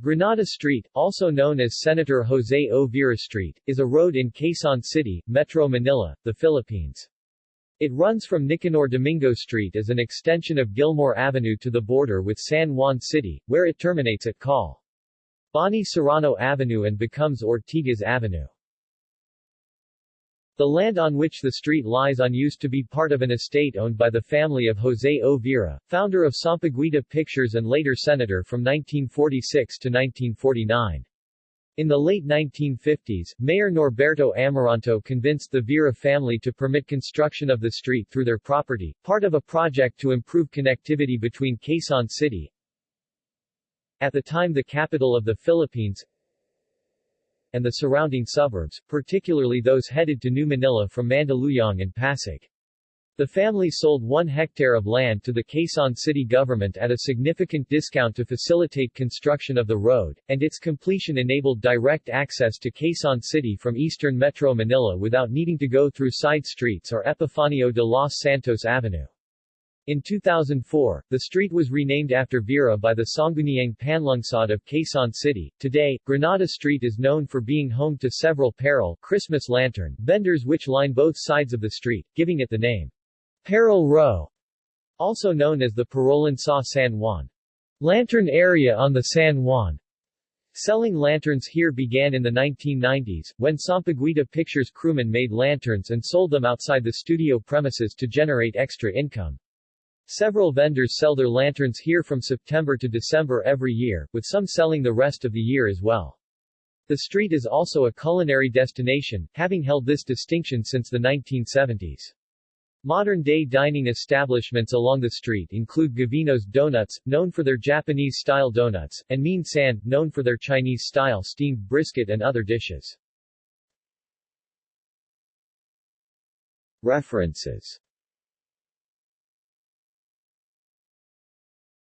Granada Street, also known as Senator Jose O. Vera Street, is a road in Quezon City, Metro Manila, the Philippines. It runs from Nicanor Domingo Street as an extension of Gilmore Avenue to the border with San Juan City, where it terminates at Col. Bonny Serrano Avenue and becomes Ortigas Avenue. The land on which the street lies on used to be part of an estate owned by the family of Jose O. Vera, founder of Sampaguita Pictures and later senator from 1946 to 1949. In the late 1950s, Mayor Norberto Amoranto convinced the Vera family to permit construction of the street through their property, part of a project to improve connectivity between Quezon City, at the time the capital of the Philippines, and the surrounding suburbs, particularly those headed to New Manila from Mandaluyong and Pasig. The family sold one hectare of land to the Quezon City government at a significant discount to facilitate construction of the road, and its completion enabled direct access to Quezon City from eastern Metro Manila without needing to go through side streets or Epifanio de los Santos Avenue. In 2004, the street was renamed after Vera by the Sangguniang Panlungsod of Quezon City. Today, Granada Street is known for being home to several Parol Christmas lantern vendors which line both sides of the street, giving it the name Parol Row, also known as the Parolan sa San Juan lantern area on the San Juan. Selling lanterns here began in the 1990s, when Sampaguita Pictures crewmen made lanterns and sold them outside the studio premises to generate extra income. Several vendors sell their lanterns here from September to December every year, with some selling the rest of the year as well. The street is also a culinary destination, having held this distinction since the 1970s. Modern-day dining establishments along the street include Gavino's Donuts, known for their Japanese-style donuts, and Mean San, known for their Chinese-style steamed brisket and other dishes. References